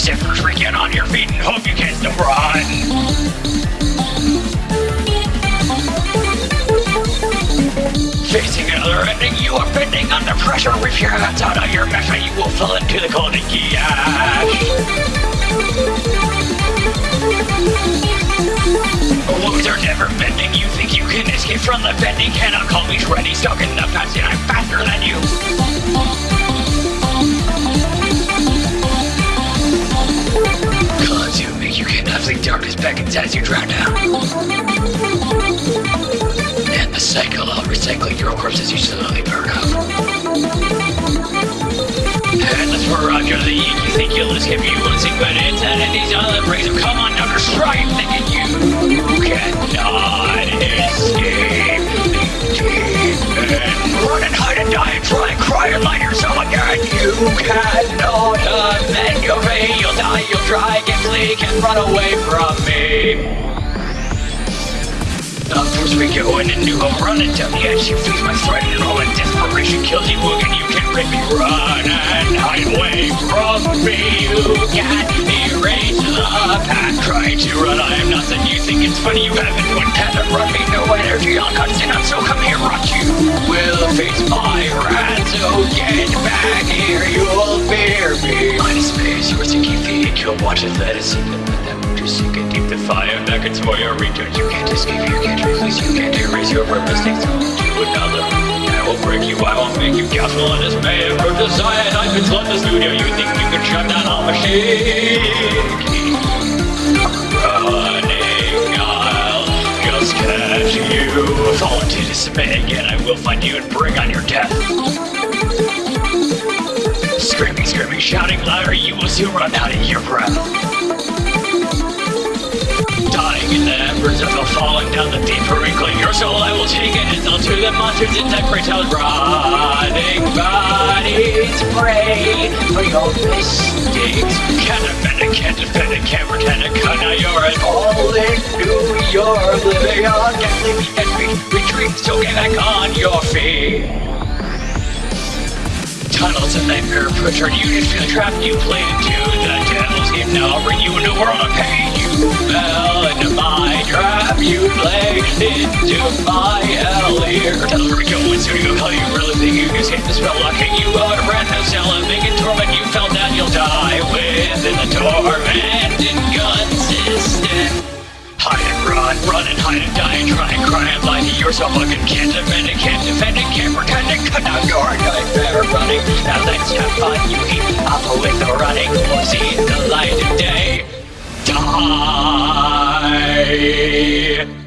zippers, get on your feet and hope you can still run. Facing another ending, you are bending under pressure. If your hands out of your measure, you will fall into the and gash. Wounds are never mending. You think you can escape from the bending? Cannot call me shreddy. Stuck in your corpses you slowly burn up. Headless Roger the you think you'll escape, you will sink, but it's entities on the breaks of come on to strife, thinking you cannot escape. Run and hide and die and try and cry and lie yourself again. You cannot uh, amend your fate. You'll die, you'll try, get flee, can run away from me. We go in and new home running down the edge. You face my threat and all that desperation kills you again. You can make me run and hide away from me. You can erase the path. try to run, I am nothing. You think it's funny you haven't one of run me. No energy on constant, so come here, rock you will face my wrath. So get back here, you'll fear me. Minus space, you're sinking feet. You'll watch it, let it sink and let that motor sink it deep. The fire beckons for your return. You can't escape, you can't release, you can't erase your mistakes to another. I will break you, I will make you gaspful and dismay. From the side, I could flood the studio. You think you can shut down all machine? Running, I'll you. Fall into dismay again, I will find you and bring on your death. Screaming, screaming, shouting louder, you will soon run out of your breath. The deep wrinkling your soul I will take it and to the monsters in great house Rotting bodies pray for your mistakes. It? Cause now you're an all into your living on and retreat, so get back on your feet. Tunnels and nightmare pressure You just feel trapped, you played into the devil's game. Now I'll bring you into a world of pain trap You played into my hell here Tell her to go. And soon you call You really think you can escape the spell Locking you out of brand new cell And making torment You fell down, you'll die Within the tormented gun system. Hide and run, run and hide and die and try and cry and lie to yourself. Fucking can't defend it, can't defend it, can't pretend it. Cut out your nightmare running Now let's have fun, you keep off with the running see the light of day. Die yeah.